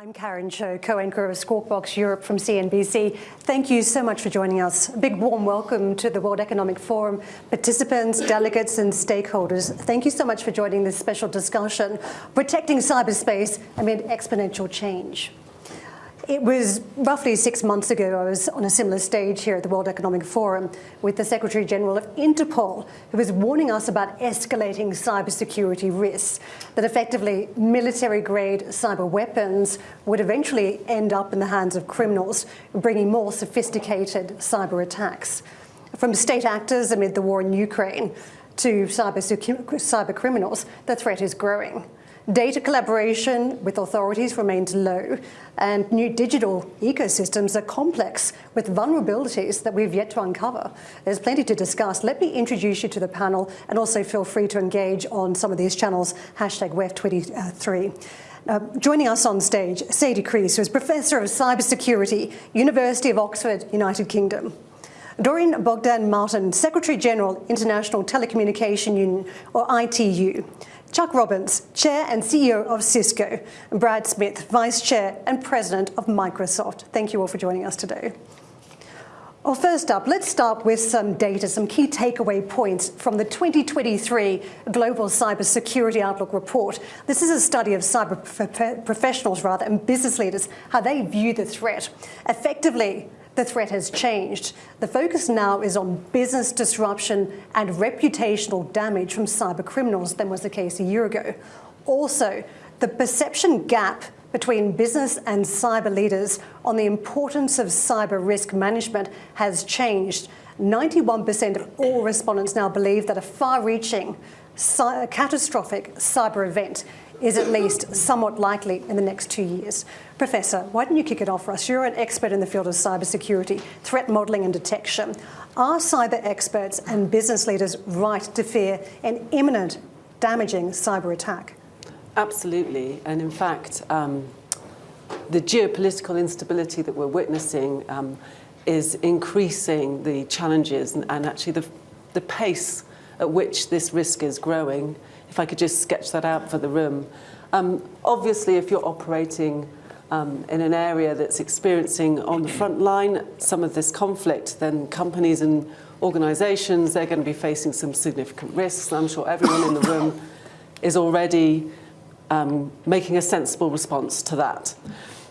I'm Karen Tso, co-anchor of Squawk Box Europe from CNBC. Thank you so much for joining us. A big warm welcome to the World Economic Forum participants, delegates and stakeholders. Thank you so much for joining this special discussion, Protecting Cyberspace Amid Exponential Change. It was roughly six months ago, I was on a similar stage here at the World Economic Forum with the Secretary General of Interpol, who was warning us about escalating cybersecurity risks, that effectively military-grade cyber weapons would eventually end up in the hands of criminals, bringing more sophisticated cyber attacks. From state actors amid the war in Ukraine to cyber, cyber criminals, the threat is growing. Data collaboration with authorities remains low, and new digital ecosystems are complex with vulnerabilities that we've yet to uncover. There's plenty to discuss. Let me introduce you to the panel, and also feel free to engage on some of these channels, hashtag WEF23. Uh, joining us on stage, Sadie Creese, who is Professor of Cybersecurity, University of Oxford, United Kingdom. Doreen Bogdan Martin, Secretary General, International Telecommunication Union, or ITU. Chuck Robbins, Chair and CEO of Cisco, and Brad Smith, Vice Chair and President of Microsoft. Thank you all for joining us today. Well, first up, let's start with some data, some key takeaway points from the 2023 Global Cybersecurity Outlook report. This is a study of cyber professionals, rather, and business leaders, how they view the threat. Effectively, the threat has changed. The focus now is on business disruption and reputational damage from cyber criminals than was the case a year ago. Also, the perception gap between business and cyber leaders on the importance of cyber risk management has changed. 91% of all respondents now believe that a far-reaching, catastrophic cyber event is at least somewhat likely in the next two years. Professor, why don't you kick it off for us? You're an expert in the field of cybersecurity, threat modelling and detection. Are cyber experts and business leaders right to fear an imminent, damaging cyber attack? Absolutely. And in fact, um, the geopolitical instability that we're witnessing um, is increasing the challenges and, and actually the, the pace at which this risk is growing if I could just sketch that out for the room. Um, obviously, if you're operating um, in an area that's experiencing on the front line some of this conflict, then companies and organisations, they're going to be facing some significant risks. I'm sure everyone in the room is already um, making a sensible response to that.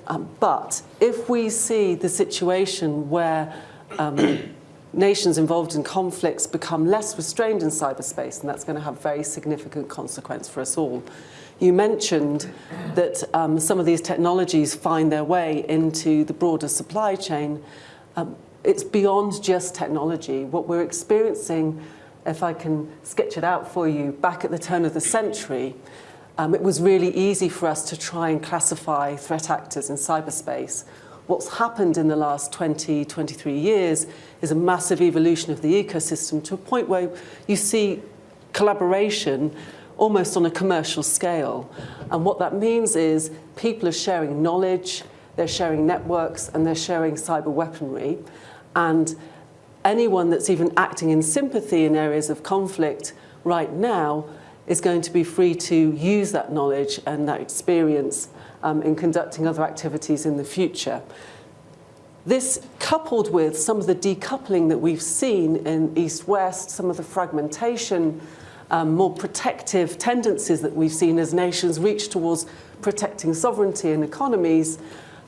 Um, but if we see the situation where um, nations involved in conflicts become less restrained in cyberspace, and that's going to have very significant consequence for us all. You mentioned that um, some of these technologies find their way into the broader supply chain. Um, it's beyond just technology. What we're experiencing, if I can sketch it out for you, back at the turn of the century, um, it was really easy for us to try and classify threat actors in cyberspace what's happened in the last 20, 23 years is a massive evolution of the ecosystem to a point where you see collaboration almost on a commercial scale. And what that means is people are sharing knowledge, they're sharing networks, and they're sharing cyber weaponry. And anyone that's even acting in sympathy in areas of conflict right now is going to be free to use that knowledge and that experience um, in conducting other activities in the future. This coupled with some of the decoupling that we've seen in East-West, some of the fragmentation, um, more protective tendencies that we've seen as nations reach towards protecting sovereignty and economies,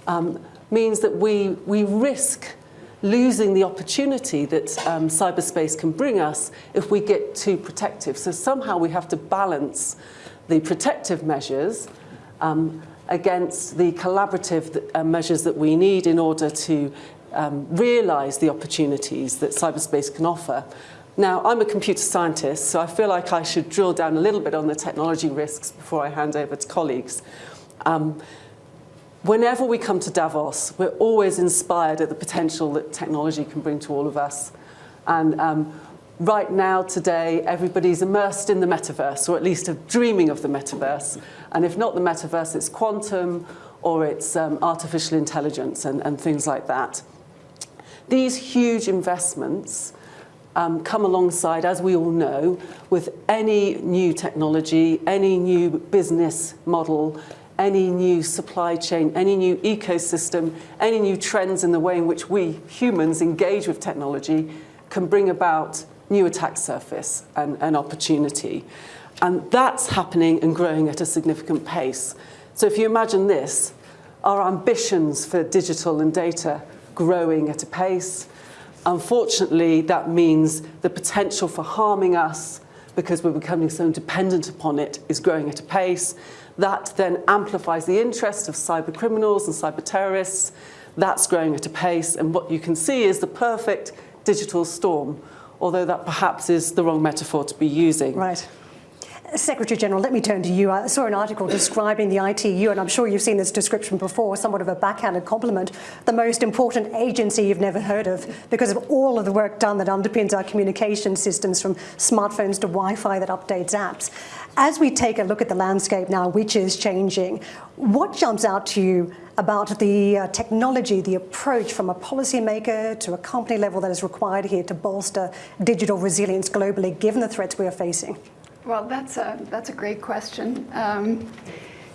um, means that we, we risk losing the opportunity that um, cyberspace can bring us if we get too protective. So somehow we have to balance the protective measures um, against the collaborative uh, measures that we need in order to um, realise the opportunities that cyberspace can offer. Now, I'm a computer scientist, so I feel like I should drill down a little bit on the technology risks before I hand over to colleagues. Um, whenever we come to Davos, we're always inspired at the potential that technology can bring to all of us. And um, right now, today, everybody's immersed in the metaverse, or at least dreaming of the metaverse. And if not the metaverse, it's quantum, or it's um, artificial intelligence and, and things like that. These huge investments um, come alongside, as we all know, with any new technology, any new business model, any new supply chain, any new ecosystem, any new trends in the way in which we humans engage with technology can bring about new attack surface and, and opportunity. And that's happening and growing at a significant pace. So if you imagine this, our ambitions for digital and data growing at a pace. Unfortunately, that means the potential for harming us because we're becoming so dependent upon it is growing at a pace. That then amplifies the interest of cyber criminals and cyber terrorists. That's growing at a pace. And what you can see is the perfect digital storm, although that perhaps is the wrong metaphor to be using. Right. Secretary General, let me turn to you. I saw an article describing the ITU, and I'm sure you've seen this description before, somewhat of a backhanded compliment, the most important agency you've never heard of because of all of the work done that underpins our communication systems from smartphones to Wi-Fi that updates apps. As we take a look at the landscape now, which is changing, what jumps out to you about the uh, technology, the approach from a policymaker to a company level that is required here to bolster digital resilience globally, given the threats we are facing? Well, that's a, that's a great question. Um,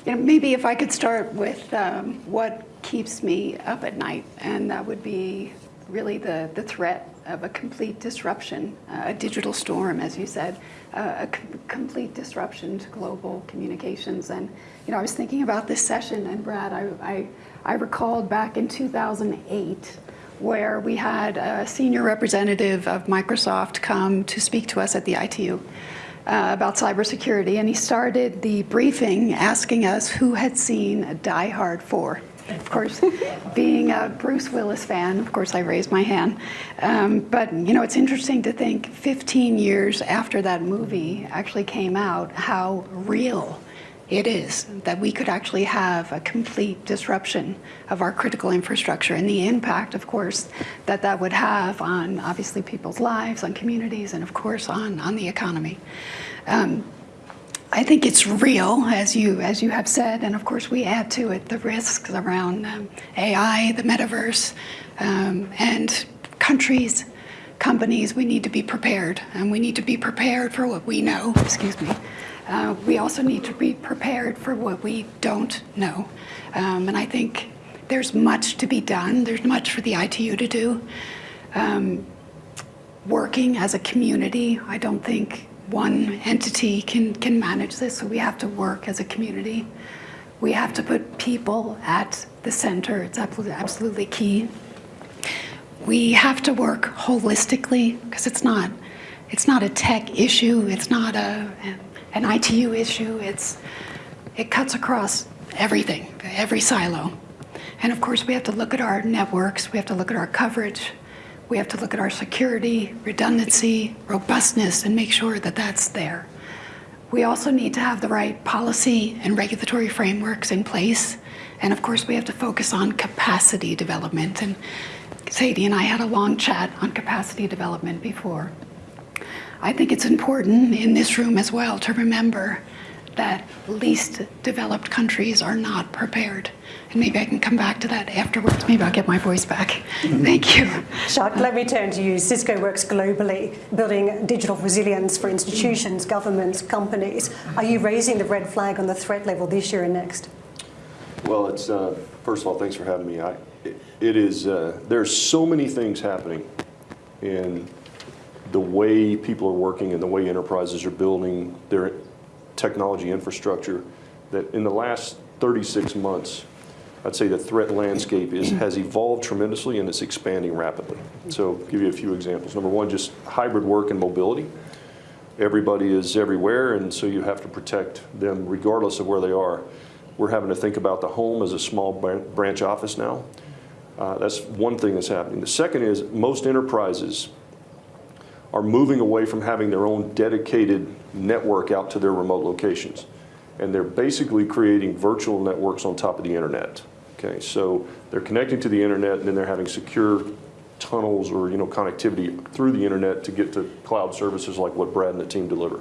you know, maybe if I could start with um, what keeps me up at night, and that would be really the, the threat of a complete disruption, uh, a digital storm, as you said, a com complete disruption to global communications. And, you know, I was thinking about this session, and Brad, I, I, I recalled back in 2008 where we had a senior representative of Microsoft come to speak to us at the ITU uh, about cybersecurity, and he started the briefing asking us who had seen Die Hard 4. Of course, being a Bruce Willis fan, of course I raised my hand. Um, but you know, it's interesting to think 15 years after that movie actually came out, how real it is that we could actually have a complete disruption of our critical infrastructure and the impact, of course, that that would have on obviously people's lives, on communities, and of course on, on the economy. Um, I think it's real, as you as you have said, and of course we add to it the risks around um, AI, the metaverse, um, and countries, companies. We need to be prepared, and we need to be prepared for what we know. Excuse me. Uh, we also need to be prepared for what we don't know. Um, and I think there's much to be done. There's much for the ITU to do. Um, working as a community, I don't think one entity can, can manage this, so we have to work as a community. We have to put people at the center. It's absolutely key. We have to work holistically because it's not, it's not a tech issue. It's not a, an ITU issue. It's, it cuts across everything, every silo. And of course, we have to look at our networks. We have to look at our coverage. We have to look at our security, redundancy, robustness, and make sure that that's there. We also need to have the right policy and regulatory frameworks in place. And of course, we have to focus on capacity development. And Sadie and I had a long chat on capacity development before. I think it's important in this room as well to remember that least developed countries are not prepared. And maybe I can come back to that afterwards. Maybe I'll get my voice back. Thank you. Chuck, let me turn to you. Cisco works globally, building digital resilience for institutions, governments, companies. Are you raising the red flag on the threat level this year and next? Well, it's uh, first of all, thanks for having me. I, it, it is uh, there's so many things happening in the way people are working and the way enterprises are building their technology infrastructure that in the last 36 months, I'd say the threat landscape is, has evolved tremendously and it's expanding rapidly. So give you a few examples. Number one, just hybrid work and mobility. Everybody is everywhere and so you have to protect them regardless of where they are. We're having to think about the home as a small branch office now. Uh, that's one thing that's happening. The second is most enterprises are moving away from having their own dedicated network out to their remote locations. And they're basically creating virtual networks on top of the internet. Okay, so they're connecting to the internet and then they're having secure tunnels or you know connectivity through the internet to get to cloud services like what Brad and the team deliver.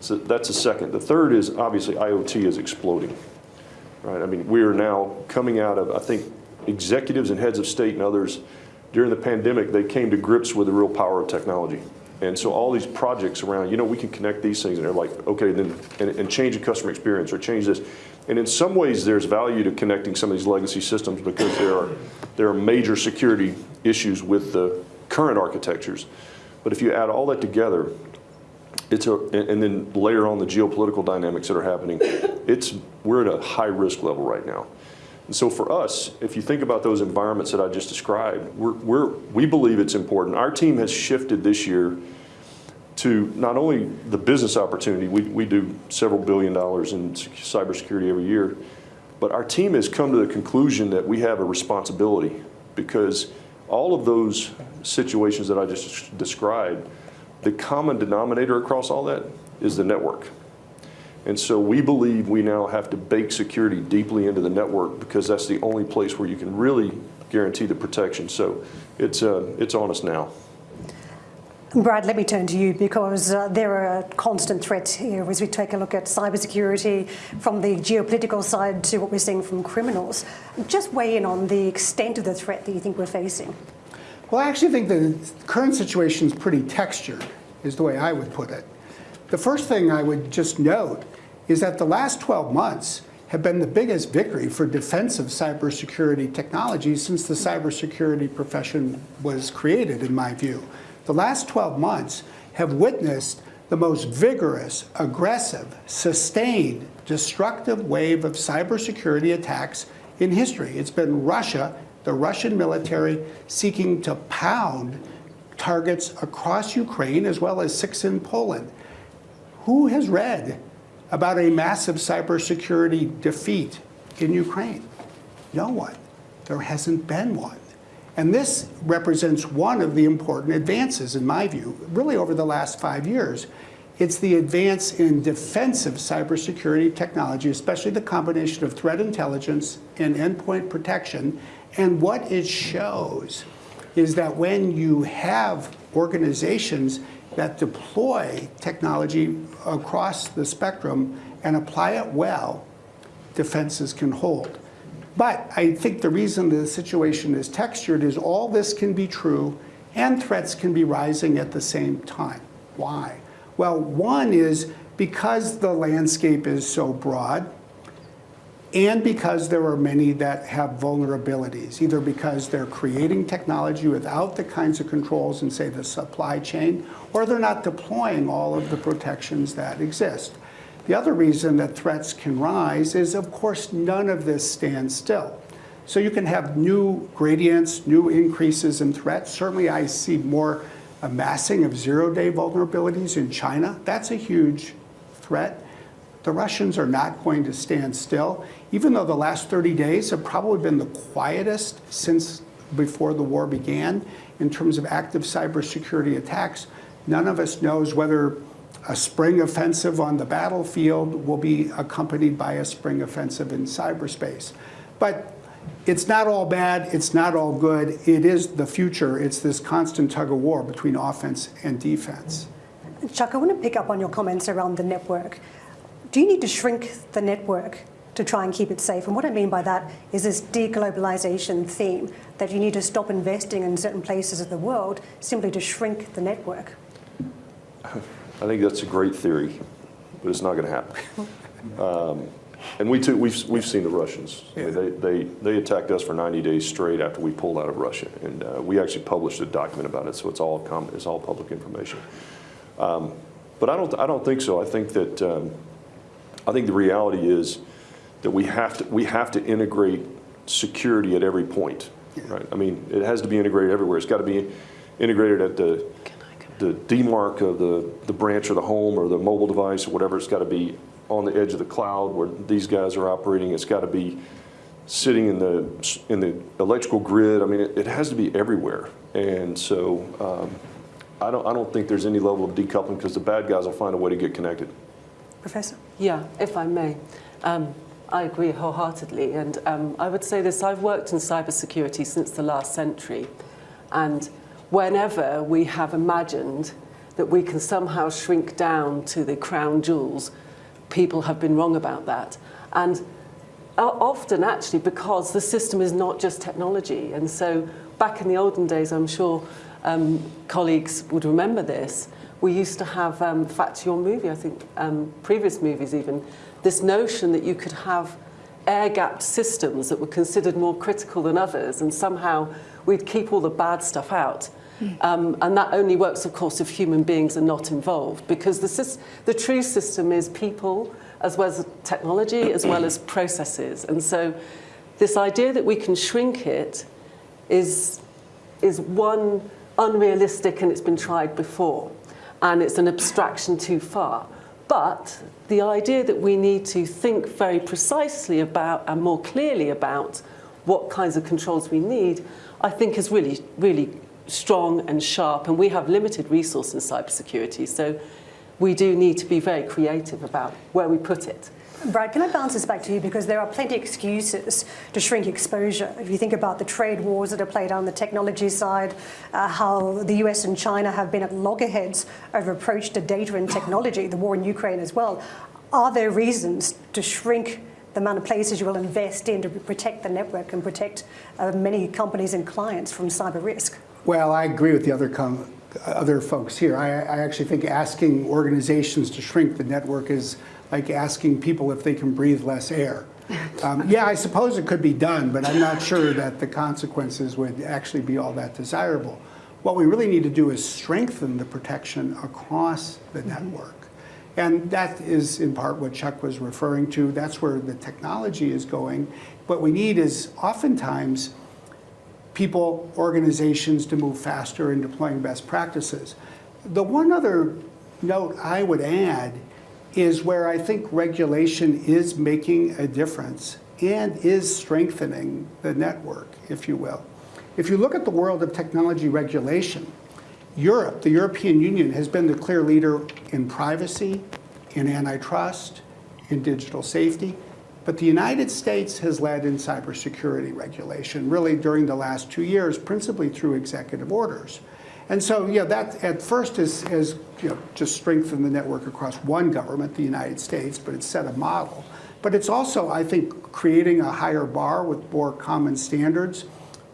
So that's a second. The third is obviously IoT is exploding. Right? I mean, we are now coming out of, I think, executives and heads of state and others during the pandemic, they came to grips with the real power of technology. And so all these projects around, you know, we can connect these things and they're like, okay, then, and, and change the customer experience or change this. And in some ways, there's value to connecting some of these legacy systems because there are, there are major security issues with the current architectures. But if you add all that together, it's a, and and then layer on the geopolitical dynamics that are happening, it's, we're at a high risk level right now. And so for us, if you think about those environments that I just described, we're, we're, we believe it's important. Our team has shifted this year to not only the business opportunity, we, we do several billion dollars in cybersecurity every year, but our team has come to the conclusion that we have a responsibility because all of those situations that I just described, the common denominator across all that is the network. And so we believe we now have to bake security deeply into the network because that's the only place where you can really guarantee the protection. So it's, uh, it's on us now. Brad, let me turn to you because uh, there are constant threats here as we take a look at cybersecurity from the geopolitical side to what we're seeing from criminals. Just weigh in on the extent of the threat that you think we're facing. Well, I actually think the current situation is pretty textured, is the way I would put it. The first thing I would just note is that the last 12 months have been the biggest victory for defensive cybersecurity technology since the cybersecurity profession was created, in my view. The last 12 months have witnessed the most vigorous, aggressive, sustained, destructive wave of cybersecurity attacks in history. It's been Russia, the Russian military, seeking to pound targets across Ukraine as well as six in Poland. Who has read about a massive cybersecurity defeat in Ukraine? No one. There hasn't been one. And this represents one of the important advances, in my view, really over the last five years. It's the advance in defensive cybersecurity technology, especially the combination of threat intelligence and endpoint protection. And what it shows is that when you have organizations that deploy technology across the spectrum and apply it well, defenses can hold. But I think the reason the situation is textured is all this can be true and threats can be rising at the same time. Why? Well, one is because the landscape is so broad, and because there are many that have vulnerabilities, either because they're creating technology without the kinds of controls in, say, the supply chain, or they're not deploying all of the protections that exist. The other reason that threats can rise is, of course, none of this stands still. So you can have new gradients, new increases in threats. Certainly, I see more amassing of zero-day vulnerabilities in China. That's a huge threat. The Russians are not going to stand still, even though the last 30 days have probably been the quietest since before the war began in terms of active cybersecurity attacks. None of us knows whether a spring offensive on the battlefield will be accompanied by a spring offensive in cyberspace. But it's not all bad, it's not all good. It is the future. It's this constant tug of war between offense and defense. Chuck, I want to pick up on your comments around the network. Do you need to shrink the network to try and keep it safe? And what I mean by that is this deglobalization theme that you need to stop investing in certain places of the world simply to shrink the network. I think that's a great theory, but it's not going to happen. Um, and we too, we've, we've seen the Russians. I mean, they, they, they attacked us for 90 days straight after we pulled out of Russia. And uh, we actually published a document about it, so it's all, com- it's all public information. Um, but I don't, I don't think so. I think that, um, I think the reality is that we have to, we have to integrate security at every point, right? I mean, it has to be integrated everywhere. It's got to be integrated at the, the demarc of the, the branch or the home or the mobile device or whatever. It's got to be on the edge of the cloud where these guys are operating. It's got to be sitting in the, in the electrical grid. I mean, it, it has to be everywhere. And so um, I, don't, I don't think there's any level of decoupling because the bad guys will find a way to get connected. Professor? Yeah, if I may. Um, I agree wholeheartedly. And um, I would say this I've worked in cybersecurity since the last century. And whenever we have imagined that we can somehow shrink down to the crown jewels, people have been wrong about that. And often, actually, because the system is not just technology. And so, back in the olden days, I'm sure um, colleagues would remember this. We used to have, um, in fact, your movie, I think, um, previous movies even, this notion that you could have air-gapped systems that were considered more critical than others, and somehow we'd keep all the bad stuff out. Um, and that only works, of course, if human beings are not involved, because the, the true system is people, as well as technology, as well as processes. And so this idea that we can shrink it is, is one unrealistic and it's been tried before. and it's an abstraction too far. But the idea that we need to think very precisely about and more clearly about what kinds of controls we need, I think is really, really strong and sharp. And we have limited resource in cybersecurity, so we do need to be very creative about where we put it. Brad, can I bounce this back to you because there are plenty of excuses to shrink exposure. If you think about the trade wars that are played on the technology side, uh, how the US and China have been at loggerheads over approach to data and technology, the war in Ukraine as well, are there reasons to shrink the amount of places you will invest in to protect the network and protect uh, many companies and clients from cyber risk? Well, I agree with the other other folks here. I, I actually think asking organizations to shrink the network is like asking people if they can breathe less air. Um, yeah, I suppose it could be done, but I'm not sure that the consequences would actually be all that desirable. What we really need to do is strengthen the protection across the network. And that is in part what Chuck was referring to. That's where the technology is going. What we need is oftentimes people, organizations to move faster in deploying best practices. The one other note I would add is where I think regulation is making a difference and is strengthening the network, if you will. If you look at the world of technology regulation, Europe, the European Union, has been the clear leader in privacy, in antitrust, in digital safety. But the United States has led in cybersecurity regulation, really during the last two years, principally through executive orders. And so, yeah, that at first is, is you know, just strengthened the network across one government, the United States, but it's set a model. But it's also, I think, creating a higher bar with more common standards,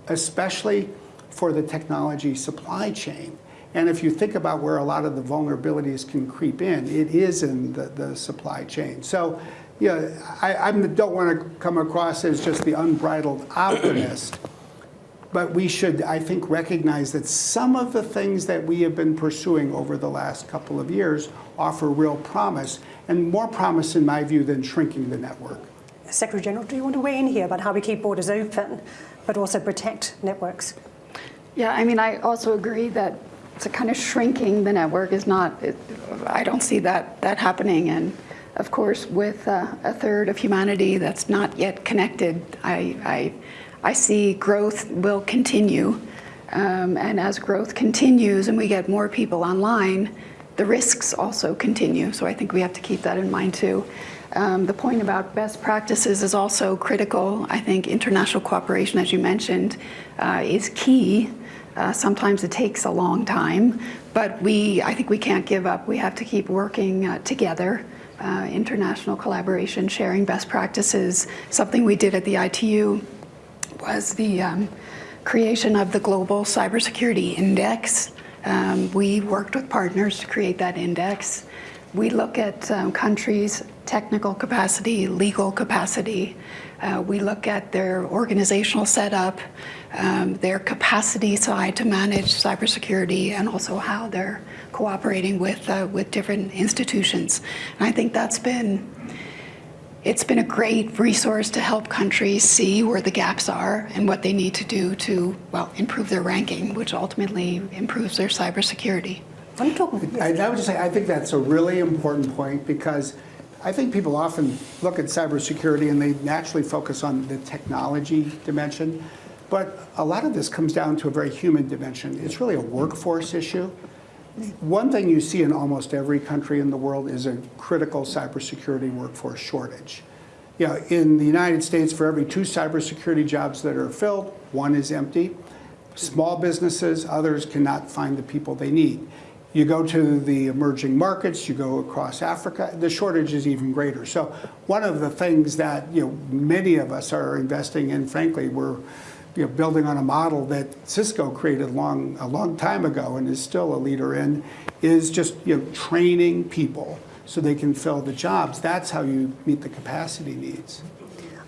especially for the technology supply chain. And if you think about where a lot of the vulnerabilities can creep in, it is in the, the supply chain. So, yeah, I, I don't want to come across as just the unbridled optimist, but we should, I think, recognize that some of the things that we have been pursuing over the last couple of years offer real promise, and more promise, in my view, than shrinking the network. Secretary General, do you want to weigh in here about how we keep borders open, but also protect networks? Yeah, I mean, I also agree that it's a kind of shrinking the network is not, it, I don't see that, that happening. And of course, with uh, a third of humanity that's not yet connected, I, I, I see growth will continue. Um, and as growth continues and we get more people online, the risks also continue. So I think we have to keep that in mind too. Um, the point about best practices is also critical. I think international cooperation, as you mentioned, uh, is key. Uh, sometimes it takes a long time, but we, I think we can't give up. We have to keep working uh, together. Uh, international collaboration, sharing best practices. Something we did at the ITU was the um, creation of the Global Cybersecurity Index. Um, we worked with partners to create that index. We look at um, countries' technical capacity, legal capacity. Uh, we look at their organizational setup, um, their capacity side to manage cybersecurity, and also how they're cooperating with uh, with different institutions. And I think that's been it's been a great resource to help countries see where the gaps are and what they need to do to well improve their ranking, which ultimately improves their cybersecurity. I, I would just say I think that's a really important point because I think people often look at cybersecurity and they naturally focus on the technology dimension. But a lot of this comes down to a very human dimension. It's really a workforce issue. One thing you see in almost every country in the world is a critical cybersecurity workforce shortage. You know, in the United States, for every two cybersecurity jobs that are filled, one is empty. Small businesses, others cannot find the people they need. You go to the emerging markets, you go across Africa, the shortage is even greater. So one of the things that you know many of us are investing in, frankly, we're you know, building on a model that Cisco created long, a long time ago and is still a leader in, is just you know, training people so they can fill the jobs. That's how you meet the capacity needs.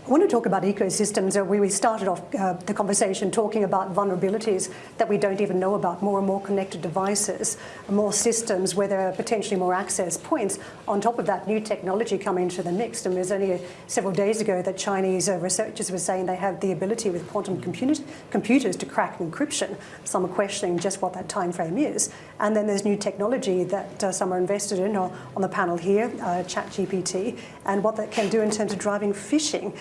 I want to talk about ecosystems. Uh, We started off uh, the conversation talking about vulnerabilities that we don't even know about, more and more connected devices, more systems where there are potentially more access points. On top of that, new technology coming into the mix. And there's only uh, several days ago that Chinese researchers were saying they have the ability with quantum computers, computers to crack encryption. Some are questioning just what that time frame is. And then there's new technology that some are invested in on the panel here, ChatGPT, and what that can do in terms of driving phishing.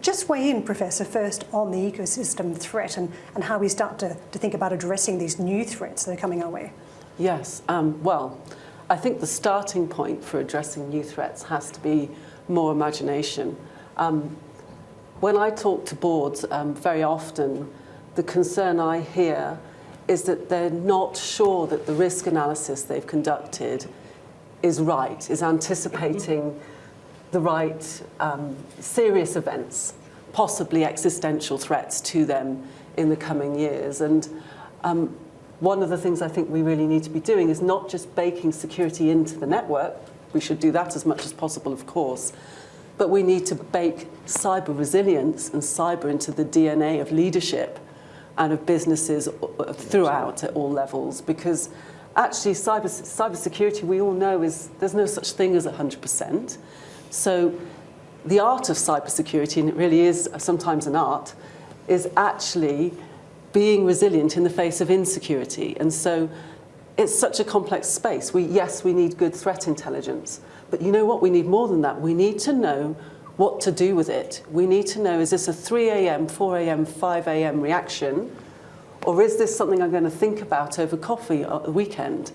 Just weigh in, Professor, first on the ecosystem threat and, and how we start to, to think about addressing these new threats that are coming our way. Yes, um, well, I think the starting point for addressing new threats has to be more imagination. Um, when I talk to boards, um, very often the concern I hear is that they're not sure that the risk analysis they've conducted is right, is anticipating the right um, serious events, possibly existential threats to them in the coming years. And um, one of the things I think we really need to be doing is not just baking security into the network, we should do that as much as possible, of course, but we need to bake cyber resilience and cyber into the DNA of leadership and of businesses throughout at all levels because actually cyber, cybersecurity we all know is there's no such thing as 100%. So the art of cybersecurity, and it really is sometimes an art, is actually being resilient in the face of insecurity. And so it's such a complex space. We, yes, we need good threat intelligence, but you know what? We need more than that. We need to know what to do with it. We need to know, is this a 3 a.m., 4 a.m., 5 a.m. reaction, or is this something I'm going to think about over coffee at the weekend?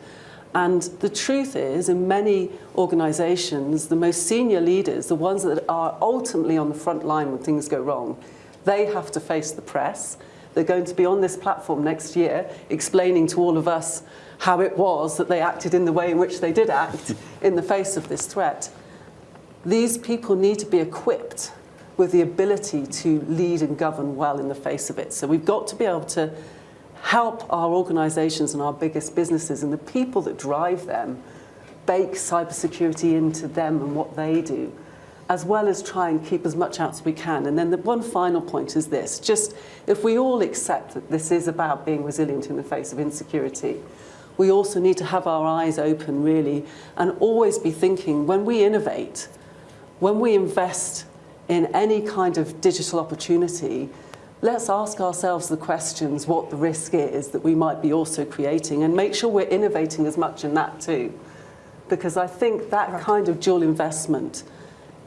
And the truth is, in many organizations, the most senior leaders, the ones that are ultimately on the front line when things go wrong, they have to face the press. They're going to be on this platform next year explaining to all of us how it was that they acted in the way in which they did act in the face of this threat. These people need to be equipped with the ability to lead and govern well in the face of it. So we've got to be able to help our organizations and our biggest businesses and the people that drive them bake cybersecurity into them and what they do, as well as try and keep as much out as we can. And then the one final point is this, just if we all accept that this is about being resilient in the face of insecurity, we also need to have our eyes open really and always be thinking when we innovate, when we invest in any kind of digital opportunity, let's ask ourselves the questions what the risk is that we might be also creating and make sure we're innovating as much in that too. Because I think that right. kind of dual investment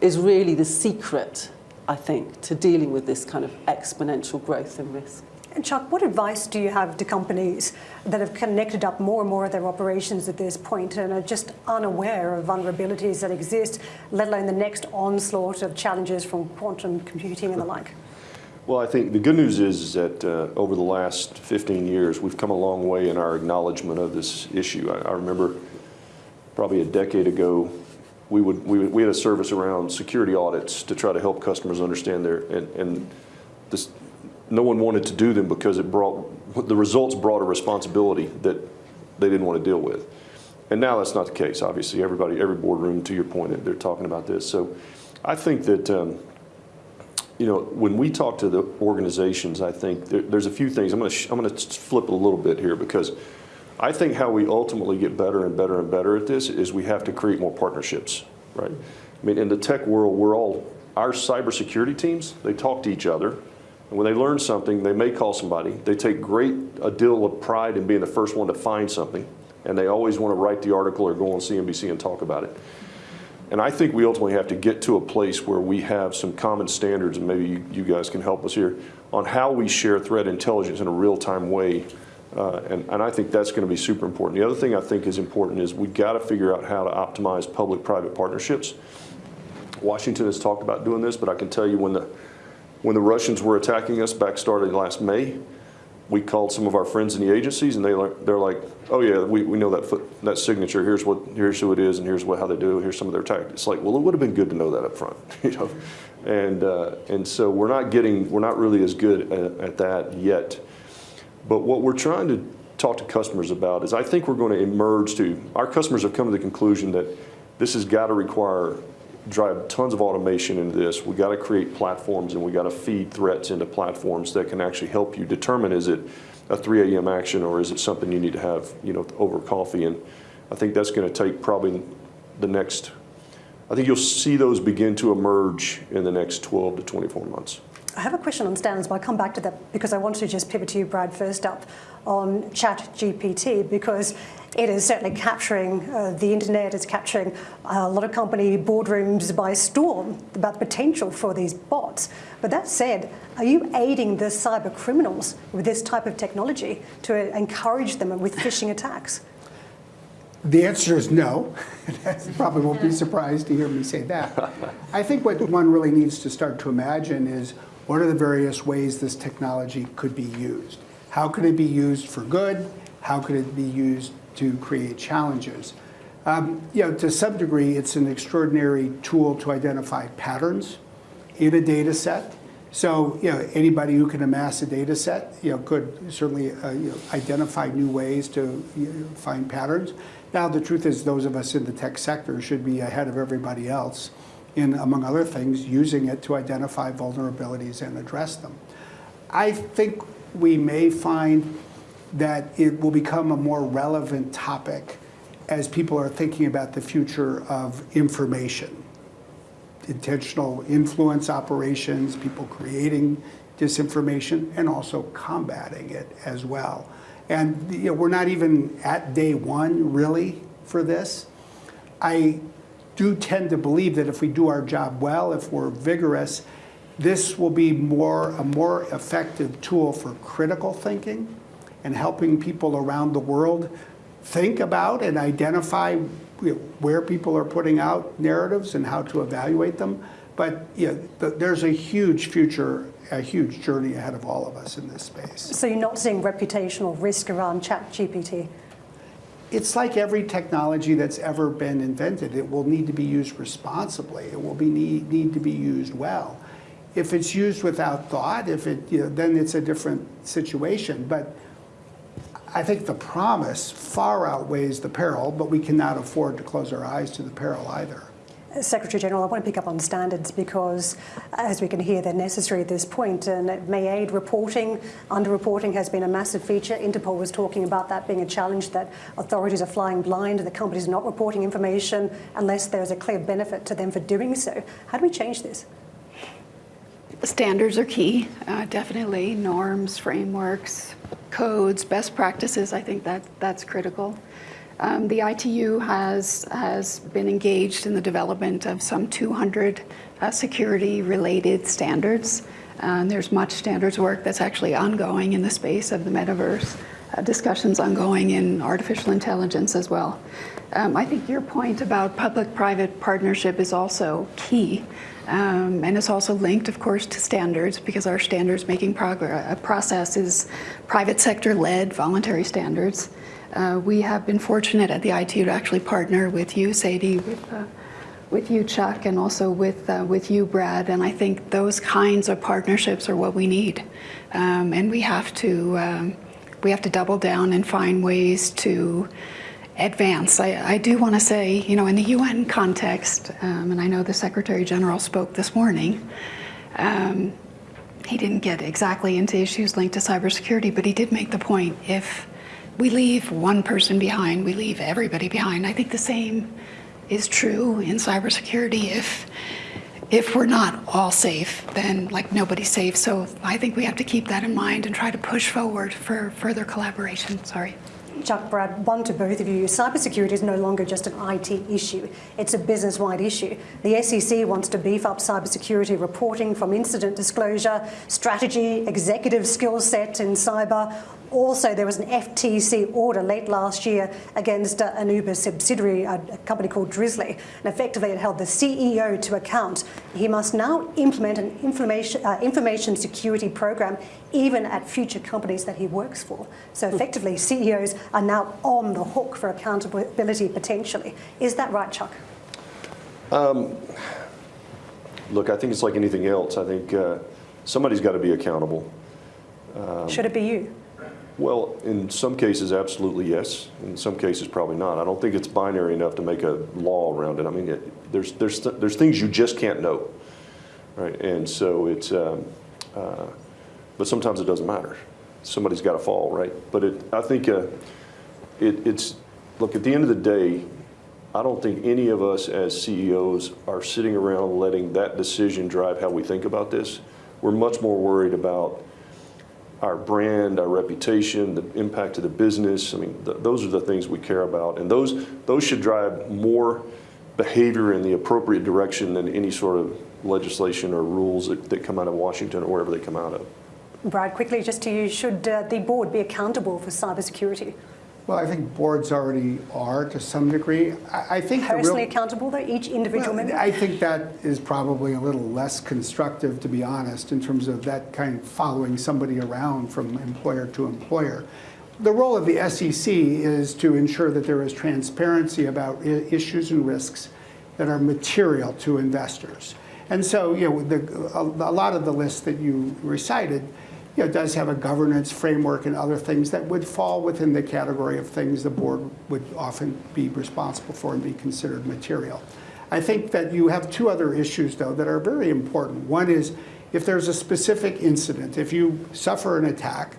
is really the secret, I think, to dealing with this kind of exponential growth and risk. And Chuck, what advice do you have to companies that have connected up more and more of their operations at this point and are just unaware of vulnerabilities that exist, let alone the next onslaught of challenges from quantum computing and the like? Well, I think the good news is that uh, over the last 15 years, we've come a long way in our acknowledgement of this issue. I, I remember probably a decade ago, we, would, we, we had a service around security audits to try to help customers understand their, and, and this, no one wanted to do them because it brought, the results brought a responsibility that they didn't want to deal with. And now that's not the case, obviously. Everybody, every boardroom, to your point, they're talking about this. So I think that, um, you know, when we talk to the organizations, I think there, there's a few things. I'm going to I'm going to flip a little bit here because I think how we ultimately get better and better and better at this is we have to create more partnerships, right? I mean, in the tech world, we're all our cybersecurity teams. They talk to each other and when they learn something, they may call somebody. They take great a deal of pride in being the first one to find something, and they always want to write the article or go on CNBC and talk about it. And I think we ultimately have to get to a place where we have some common standards, and maybe you, you guys can help us here, on how we share threat intelligence in a real-time way. Uh, and, and I think that's going to be super important. The other thing I think is important is we've got to figure out how to optimize public-private partnerships. Washington has talked about doing this, but I can tell you when the when the Russians were attacking us back starting last May, we called some of our friends in the agencies, and they they're like, "Oh yeah, we, we know that foot, that signature. Here's what here's who it is, and here's what how they do. Here's some of their tactics." Like, well, it would have been good to know that up front, you know. And uh, and so we're not getting we're not really as good at, at that yet. But what we're trying to talk to customers about is I think we're going to emerge to our customers have come to the conclusion that this has got to require, drive tons of automation into this. We got to create platforms and we got to feed threats into platforms that can actually help you determine is it a 3 a.m. action or is it something you need to have, you know, over coffee? And I think that's going to take probably the next, I think you'll see those begin to emerge in the next 12 to 24 months. I have a question on standards, but I'll come back to that because I want to just pivot to you, Brad, first up on ChatGPT because it is certainly capturing uh, the internet, it's capturing a lot of company boardrooms by storm about the potential for these bots. But that said, are you aiding the cyber criminals with this type of technology to encourage them with phishing attacks? The answer is no. Probably won't be surprised to hear me say that. I think what one really needs to start to imagine is what are the various ways this technology could be used? How could it be used for good? How could it be used to create challenges? Um, you know, to some degree, it's an extraordinary tool to identify patterns in a data set. So, you know, anybody who can amass a data set, you know, could certainly uh, you know, identify new ways to you know, find patterns. Now, the truth is, those of us in the tech sector should be ahead of everybody else in, among other things, using it to identify vulnerabilities and address them. I think we may find that it will become a more relevant topic as people are thinking about the future of information intentional influence operations, people creating disinformation, and also combating it as well. And you know, we're not even at day one, really, for this. I do tend to believe that if we do our job well, if we're vigorous, this will be more a more effective tool for critical thinking and helping people around the world think about and identify where people are putting out narratives and how to evaluate them. But yeah, there's a huge future, a huge journey ahead of all of us in this space. So you're not seeing reputational risk around ChatGPT? It's like every technology that's ever been invented. It will need to be used responsibly. It will be need, need to be used well. If it's used without thought, if it, you know, then it's a different situation. But I think the promise far outweighs the peril, but we cannot afford to close our eyes to the peril either. Secretary General, I want to pick up on standards because, as we can hear, they're necessary at this point and it may aid reporting. Underreporting has been a massive feature. Interpol was talking about that being a challenge that authorities are flying blind the companies are not reporting information unless there's a clear benefit to them for doing so. How do we change this? Standards are key, uh, definitely. Norms, frameworks, codes, best practices, I think that that's critical. Um, the ITU has, has been engaged in the development of some 200 uh, security-related standards. Uh, there's much standards work that's actually ongoing in the space of the metaverse, uh, discussions ongoing in artificial intelligence as well. Um, I think your point about public-private partnership is also key. Um, and it's also linked, of course, to standards because our standards making uh, process is private sector led, voluntary standards. Uh, we have been fortunate at the ITU to actually partner with you, Sadie, with, uh, with you, Chuck, and also with, uh, with you, Brad. And I think those kinds of partnerships are what we need. Um, and we have to, um, we have to double down and find ways to advance. I, I do want to say, you know, in the UN context, um, and I know the Secretary General spoke this morning, um, he didn't get exactly into issues linked to cybersecurity, but he did make the point if we leave one person behind, we leave everybody behind. I think the same is true in cybersecurity. If if we're not all safe, then like nobody's safe. So I think we have to keep that in mind and try to push forward for further collaboration. Sorry. Chuck, Brad, one to both of you. Cybersecurity is no longer just an IT issue. It's a business-wide issue. The SEC wants to beef up cybersecurity reporting from incident disclosure, strategy, executive skill set in cyber, also, there was an FTC order late last year against uh, an Uber subsidiary, a, a company called Drizly, and effectively it held the CEO to account. He must now implement an information, uh, information security program even at future companies that he works for. So effectively, CEOs are now on the hook for accountability potentially. Is that right, Chuck? Um, look, I think it's like anything else. I think uh, somebody's got to be accountable. Um, Should it be you? Well, in some cases, absolutely yes. In some cases, probably not. I don't think it's binary enough to make a law around it. I mean, it, there's, there's, there's things you just can't know, right? And so it's, um, uh, but sometimes it doesn't matter. Somebody's got to fall, right? But it, I think uh, it, it's, look, at the end of the day, I don't think any of us as CEOs are sitting around letting that decision drive how we think about this. We're much more worried about our brand, our reputation, the impact to the business. I mean, th those are the things we care about, and those those should drive more behavior in the appropriate direction than any sort of legislation or rules that, that come out of Washington or wherever they come out of. Brad, quickly, just to you, should uh, the board be accountable for cybersecurity? Well, I think boards already are to some degree. I, I think the real- Personally accountable, though, each individual Well, member? I think that is probably a little less constructive, to be honest, in terms of that kind of following somebody around from employer to employer. The role of the SEC is to ensure that there is transparency about i- issues and risks that are material to investors. And so, you know, the, a, a lot of the list that you recited, you know, does have a governance framework and other things that would fall within the category of things the board would often be responsible for and be considered material. I think that you have two other issues, though, that are very important. One is if there's a specific incident, if you suffer an attack,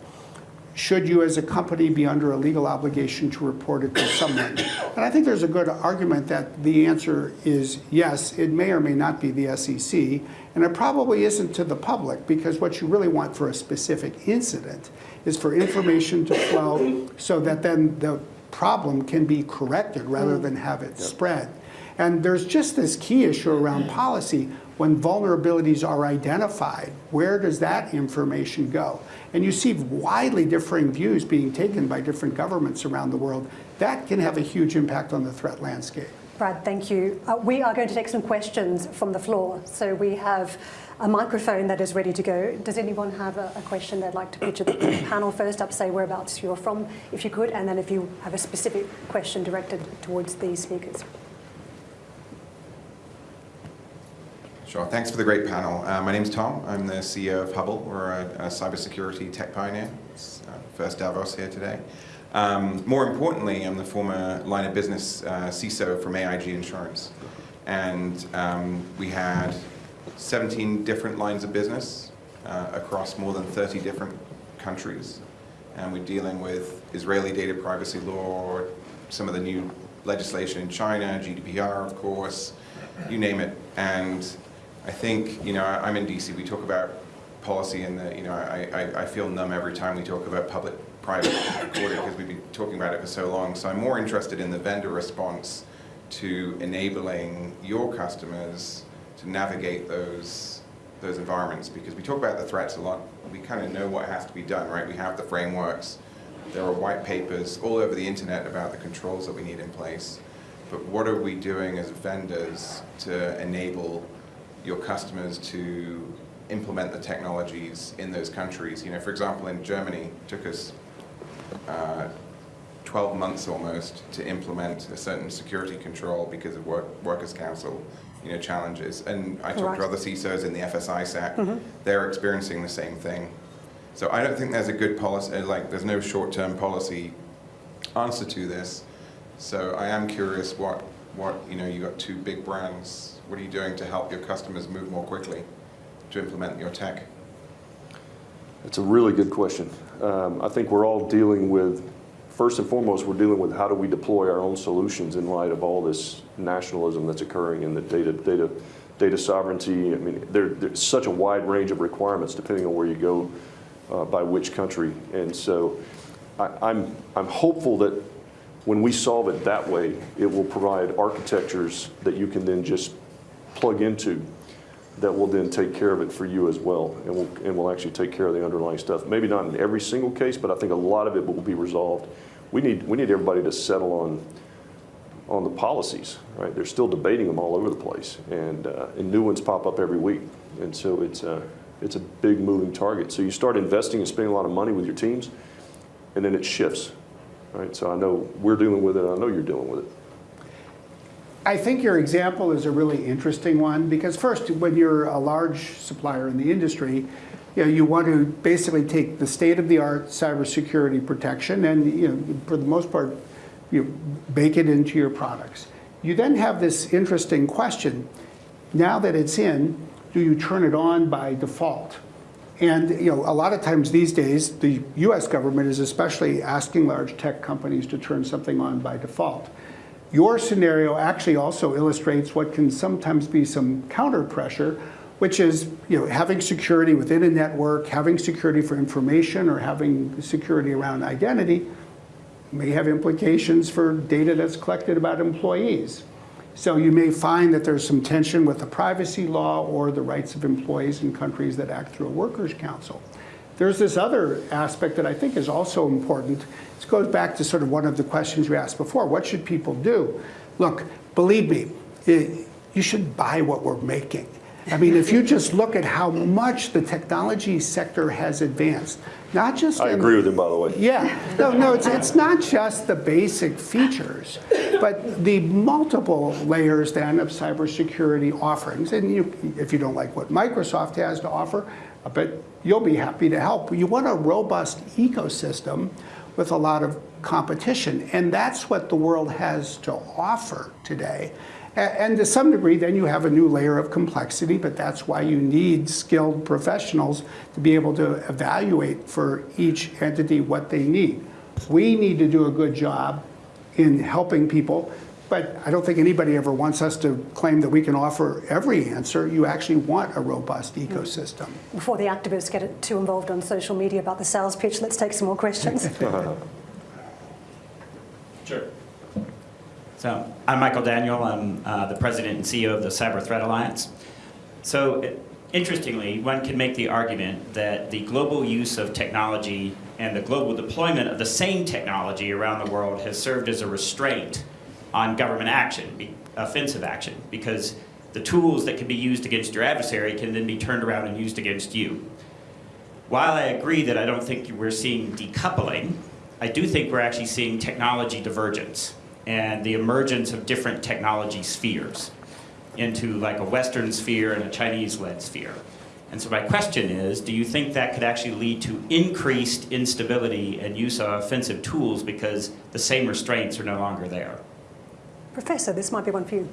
should you as a company be under a legal obligation to report it to someone? And I think there's a good argument that the answer is yes, it may or may not be the SEC, and it probably isn't to the public, because what you really want for a specific incident is for information to flow so that then the problem can be corrected rather than have it spread. And there's just this key issue around policy. When vulnerabilities are identified, where does that information go? And you see widely differing views being taken by different governments around the world. That can have a huge impact on the threat landscape. Brad, thank you. Uh, we are going to take some questions from the floor. So we have a microphone that is ready to go. Does anyone have a, a question they'd like to put to the panel first up? Say whereabouts you're from, if you could, and then if you have a specific question directed towards the speakers. Sure. Thanks for the great panel. Uh, my name's Tom. I'm the CEO of Hubble. We're a, a cybersecurity tech pioneer. It's uh, first Davos here today. Um, more importantly, I'm the former line of business uh, CISO from AIG Insurance. And um, we had 17 different lines of business uh, across more than 30 different countries. And we're dealing with Israeli data privacy law, some of the new legislation in China, GDPR, of course, you name it. And I think, you know, I- I'm in DC, we talk about policy and the, you know, I, I, I feel numb every time we talk about public-private order because we've been talking about it for so long. So I'm more interested in the vendor response to enabling your customers to navigate those, those environments because we talk about the threats a lot. We kind of know what has to be done, right? We have the frameworks. There are white papers all over the internet about the controls that we need in place. But what are we doing as vendors to enable your customers to implement the technologies in those countries? You know, for example, in Germany, it took us uh, 12 months almost to implement a certain security control because of work, workers' council, you know, challenges. And I talked Right. to other CISOs in the FS-ISAC. They're experiencing the same thing. So I don't think there's a good policy, like there's no short-term policy answer to this. So I am curious what, what, you know, you got two big brands. What are you doing to help your customers move more quickly to implement your tech? It's a really good question. Um, I think we're all dealing with, first and foremost, we're dealing with how do we deploy our own solutions in light of all this nationalism that's occurring in the data, data, data sovereignty. I mean, there, there's such a wide range of requirements depending on where you go uh, by which country. And so I, I'm, I'm hopeful that when we solve it that way, it will provide architectures that you can then just plug into that will then take care of it for you as well, and will, and will actually take care of the underlying stuff. Maybe not in every single case, but I think a lot of it will be resolved. We need, we need everybody to settle on, on the policies, right? They're still debating them all over the place, and, uh, and new ones pop up every week. And so it's a, it's a big moving target. So you start investing and spending a lot of money with your teams, and then it shifts, right? So I know we're dealing with it, I know you're dealing with it. I think your example is a really interesting one because first, when you're a large supplier in the industry, you know, you want to basically take the state-of-the-art cybersecurity protection and, you know, for the most part, you bake it into your products. You then have this interesting question. Now that it's in, do you turn it on by default? And you know, a lot of times these days, the U.S. government is especially asking large tech companies to turn something on by default. Your scenario actually also illustrates what can sometimes be some counter pressure, which is you know, having security within a network, having security for information, or having security around identity may have implications for data that's collected about employees. So you may find that there's some tension with the privacy law or the rights of employees in countries that act through a workers' council. There's this other aspect that I think is also important. This goes back to sort of one of the questions you asked before. What should people do? Look, believe me, it, you should buy what we're making. I mean, if you just look at how much the technology sector has advanced, not just I in- agree with him, by the way. yeah, no, no, it's, it's not just the basic features, but the multiple layers then of cybersecurity offerings. And you, if you don't like what Microsoft has to offer, I bet you'll be happy to help. You want a robust ecosystem with a lot of competition, and that's what the world has to offer today. And to some degree, then you have a new layer of complexity, but that's why you need skilled professionals to be able to evaluate for each entity what they need. We need to do a good job in helping people, but I don't think anybody ever wants us to claim that we can offer every answer. You actually want a robust ecosystem. Before the activists get too involved on social media about the sales pitch, let's take some more questions. Sure. So I'm Michael Daniel. I'm uh, the president and CEO of the Cyber Threat Alliance. So interestingly, one can make the argument that the global use of technology and the global deployment of the same technology around the world has served as a restraint on government action, offensive action, because the tools that can be used against your adversary can then be turned around and used against you. While I agree that I don't think we're seeing decoupling, I do think we're actually seeing technology divergence and the emergence of different technology spheres into like a Western sphere and a Chinese-led sphere. And so my question is, do you think that could actually lead to increased instability and use of offensive tools because the same restraints are no longer there? Professor, this might be one for you.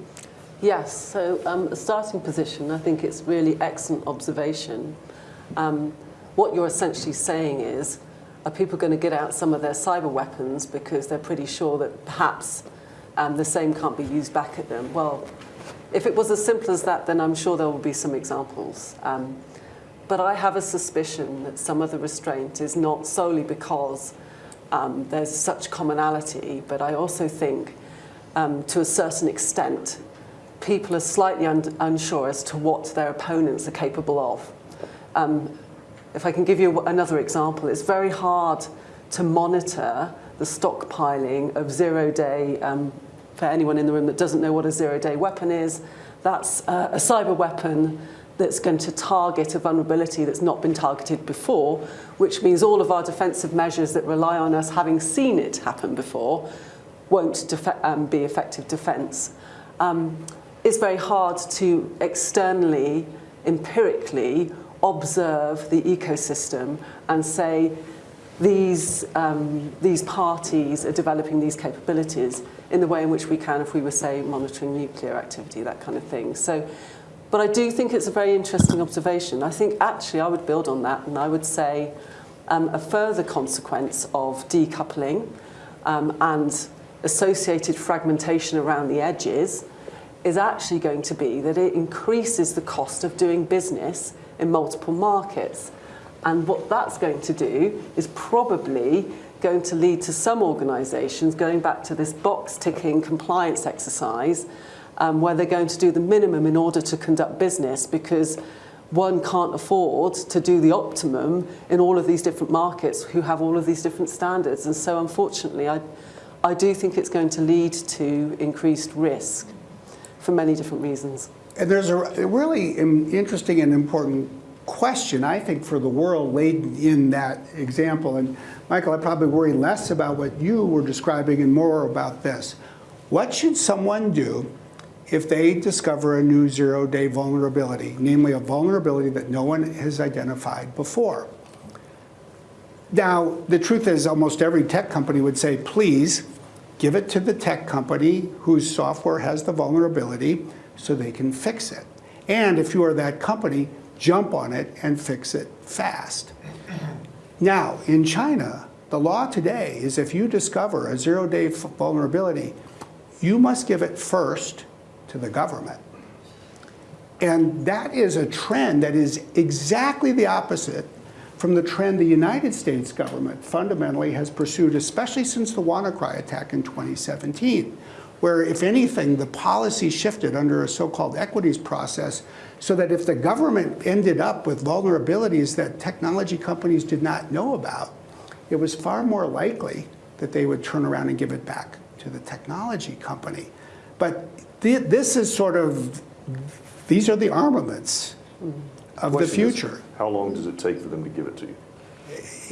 Yes, so um, a starting position, I think it's really excellent observation. Um, what you're essentially saying is, are people going to get out some of their cyber weapons because they're pretty sure that perhaps um, the same can't be used back at them? Well, if it was as simple as that, then I'm sure there will be some examples. Um, but I have a suspicion that some of the restraint is not solely because um, there's such commonality, but I also think um, to a certain extent, people are slightly un- unsure as to what their opponents are capable of. Um, if I can give you another example, it's very hard to monitor the stockpiling of zero-day, um, for anyone in the room that doesn't know what a zero-day weapon is, that's uh, a cyber weapon that's going to target a vulnerability that's not been targeted before, which means all of our defensive measures that rely on us having seen it happen before won't um, be effective defense. Um, it's very hard to externally, empirically observe the ecosystem and say these, um, these parties are developing these capabilities in the way in which we can if we were, say, monitoring nuclear activity, that kind of thing. So, but I do think it's a very interesting observation. I think actually I would build on that and I would say um, a further consequence of decoupling um, and associated fragmentation around the edges is actually going to be that it increases the cost of doing business in multiple markets. And what that's going to do is probably going to lead to some organisations going back to this box ticking compliance exercise um, where they're going to do the minimum in order to conduct business because one can't afford to do the optimum in all of these different markets who have all of these different standards. And so unfortunately, I, I do think it's going to lead to increased risk for many different reasons. And there's a really interesting and important question, I think, for the world laid in that example. And Michael, I probably worry less about what you were describing and more about this. What should someone do if they discover a new zero-day vulnerability, namely a vulnerability that no one has identified before. Now, the truth is almost every tech company would say, please give it to the tech company whose software has the vulnerability so they can fix it. And if you are that company, jump on it and fix it fast. Now, in China, the law today is if you discover a zero-day vulnerability, you must give it first to the government. And that is a trend that is exactly the opposite from the trend the United States government fundamentally has pursued, especially since the WannaCry attack in 2017, where, if anything, the policy shifted under a so-called equities process so that if the government ended up with vulnerabilities that technology companies did not know about, it was far more likely that they would turn around and give it back to the technology company. But th this is sort of, these are the armaments mm-hmm. Of the Question is, future. How long does it take for them to give it to you?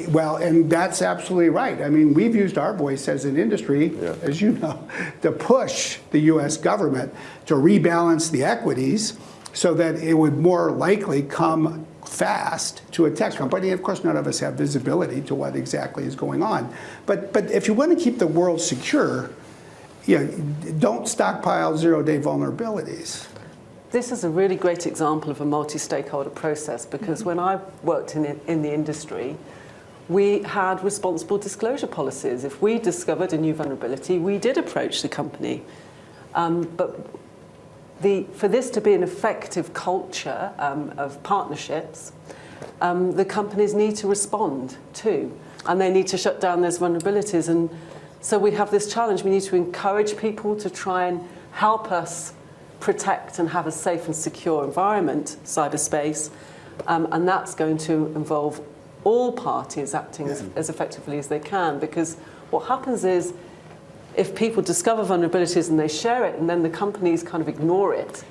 Well, and that's absolutely right. I mean, we've used our voice as an industry, Yeah. as you know, to push the US government to rebalance the equities so that it would more likely come fast to a tech company. Of course, none of us have visibility to what exactly is going on. But, but if you want to keep the world secure, you know, don't stockpile zero-day vulnerabilities. This is a really great example of a multi-stakeholder process because when I worked in, in the industry, we had responsible disclosure policies. If we discovered a new vulnerability, we did approach the company. Um, but the, for this to be an effective culture um, of partnerships, um, the companies need to respond too, and they need to shut down those vulnerabilities. And so we have this challenge. We need to encourage people to try and help us protect and have a safe and secure environment, cyberspace, um, and that's going to involve all parties acting as, as effectively as they can. Because what happens is, if people discover vulnerabilities and they share it, and then the companies kind of ignore it,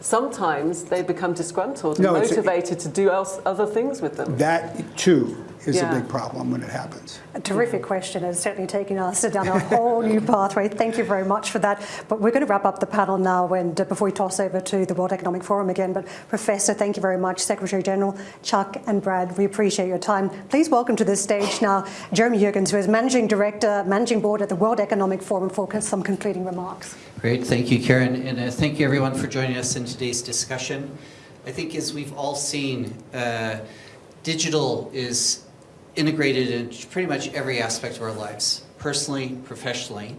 sometimes they become disgruntled and No, it's a- motivated to do else, other things with them. That, too, is Yeah. a big problem when it happens. A terrific question. It's certainly taking us down a whole new pathway. Thank you very much for that. But we're going to wrap up the panel now and uh, before we toss over to the World Economic Forum again. But Professor, thank you very much. Secretary General, Chuck and Brad, we appreciate your time. Please welcome to the stage now Jeremy Jurgens, who is Managing Director, Managing Board at the World Economic Forum for some concluding remarks. Great, thank you, Karen, and uh, thank you everyone for joining us in today's discussion. I think as we've all seen, uh, digital is integrated into pretty much every aspect of our lives, personally, professionally.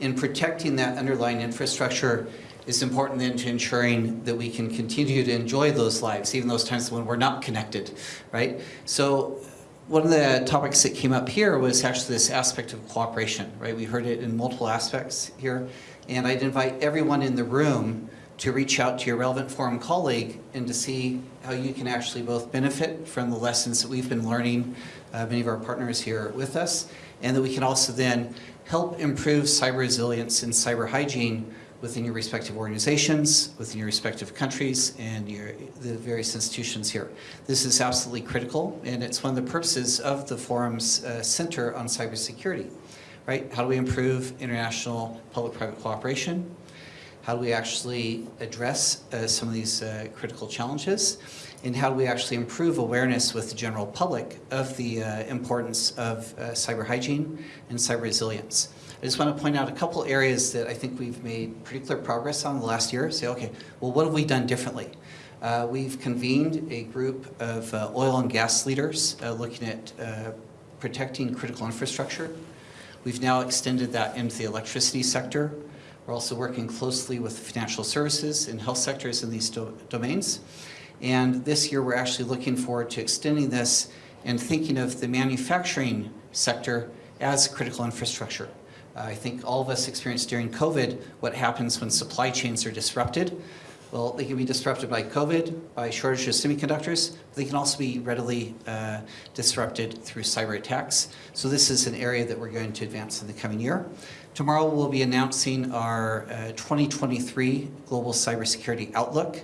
And protecting that underlying infrastructure is important then to ensuring that we can continue to enjoy those lives, even those times when we're not connected, right? So one of the topics that came up here was actually this aspect of cooperation, right? We heard it in multiple aspects here. And I'd invite everyone in the room to reach out to your relevant forum colleague and to see how you can actually both benefit from the lessons that we've been learning, uh, many of our partners here with us, and that we can also then help improve cyber resilience and cyber hygiene within your respective organizations, within your respective countries, and your, the various institutions here. This is absolutely critical, and it's one of the purposes of the forum's uh, Center on Cybersecurity, right? How do we improve international public-private cooperation? How do we actually address uh, some of these uh, critical challenges? And how do we actually improve awareness with the general public of the uh, importance of uh, cyber hygiene and cyber resilience? I just want to point out a couple areas that I think we've made pretty clear progress on the last year. Say, okay, well, what have we done differently? Uh, we've convened a group of uh, oil and gas leaders uh, looking at uh, protecting critical infrastructure. We've now extended that into the electricity sector. We're also working closely with financial services and health sectors in these do domains. And this year, we're actually looking forward to extending this and thinking of the manufacturing sector as critical infrastructure. Uh, I think all of us experienced during COVID what happens when supply chains are disrupted. Well, they can be disrupted by COVID, by shortage of semiconductors. But they can also be readily uh, disrupted through cyber attacks. So this is an area that we're going to advance in the coming year. Tomorrow we'll be announcing our uh, 2023 Global Cybersecurity Outlook.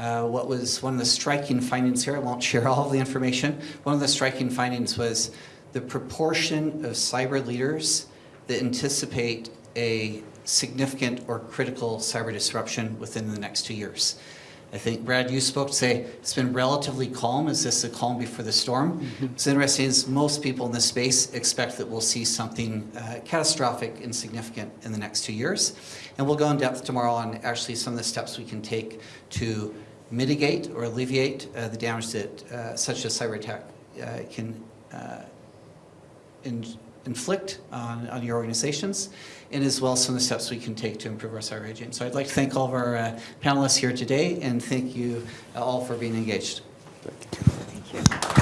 Uh, what was one of the striking findings here, I won't share all of the information, one of the striking findings was the proportion of cyber leaders that anticipate a significant or critical cyber disruption within the next two years. I think, Brad, you spoke to say it's been relatively calm. Is this a calm before the storm? What's interesting is most people in this space expect that we'll see something uh, catastrophic and significant in the next two years. And we'll go in depth tomorrow on actually some of the steps we can take to mitigate or alleviate uh, the damage that uh, such a cyber attack uh, can uh, in, inflict on, on your organizations, and as well as some of the steps we can take to improve our cyber hygiene. So I'd like to thank all of our uh, panelists here today, and thank you all for being engaged. Thank you.